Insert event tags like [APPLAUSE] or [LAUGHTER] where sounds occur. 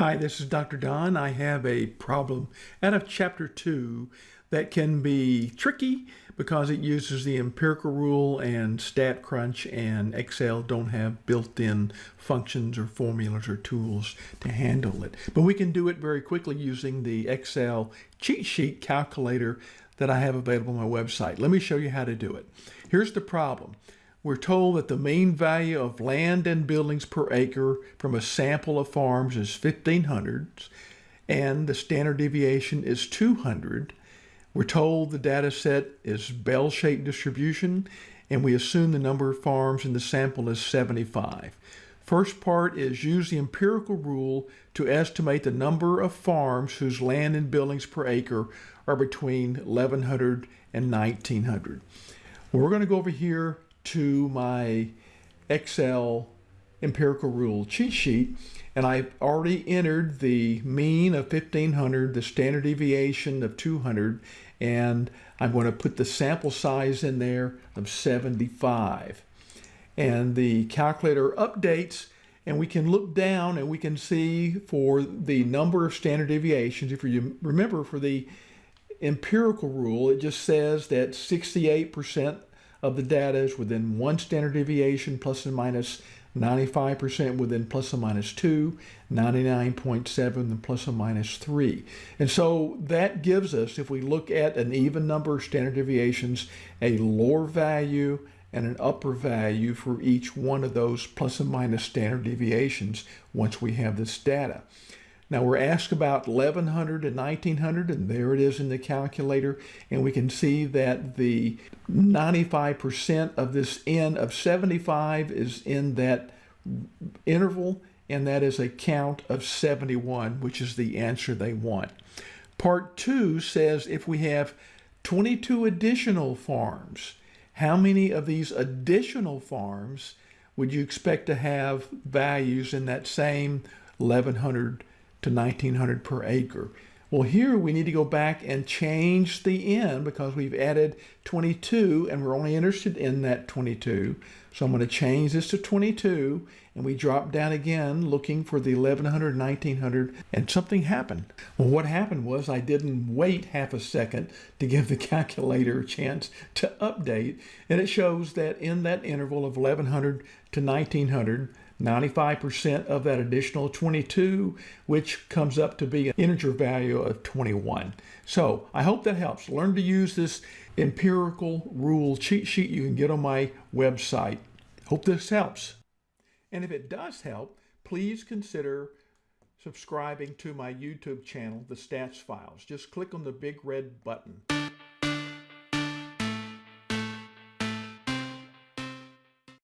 Hi, this is Dr. Don. I have a problem out of chapter two that can be tricky because it uses the empirical rule and StatCrunch and Excel don't have built-in functions or formulas or tools to handle it. But we can do it very quickly using the Excel cheat sheet calculator that I have available on my website. Let me show you how to do it. Here's the problem. We're told that the mean value of land and buildings per acre from a sample of farms is 1500 and the standard deviation is 200. We're told the data set is bell-shaped distribution and we assume the number of farms in the sample is 75. First part is use the empirical rule to estimate the number of farms whose land and buildings per acre are between 1100 and 1900. We're going to go over here to my Excel empirical rule cheat sheet and I've already entered the mean of 1500, the standard deviation of 200, and I'm going to put the sample size in there of 75. And the calculator updates and we can look down and we can see for the number of standard deviations, if you remember for the empirical rule, it just says that 68% of the data is within one standard deviation, plus and minus 95% within plus or minus 2, 99.7 and plus or minus 3. And so that gives us, if we look at an even number of standard deviations, a lower value and an upper value for each one of those plus and minus standard deviations once we have this data. Now we're asked about 1100 and 1900 and there it is in the calculator and we can see that the 95% of this N of 75 is in that interval and that is a count of 71 which is the answer they want. Part 2 says if we have 22 additional farms how many of these additional farms would you expect to have values in that same 1100 to 1900 per acre. Well, here we need to go back and change the n because we've added 22 and we're only interested in that 22. So I'm going to change this to 22 and we drop down again looking for the 1100, 1900 and something happened. Well, what happened was I didn't wait half a second to give the [LAUGHS] calculator a chance to update and it shows that in that interval of 1100 to 1900 95% of that additional 22, which comes up to be an integer value of 21. So I hope that helps. Learn to use this empirical rule cheat sheet you can get on my website. Hope this helps. And if it does help, please consider subscribing to my YouTube channel, The Stats Files. Just click on the big red button.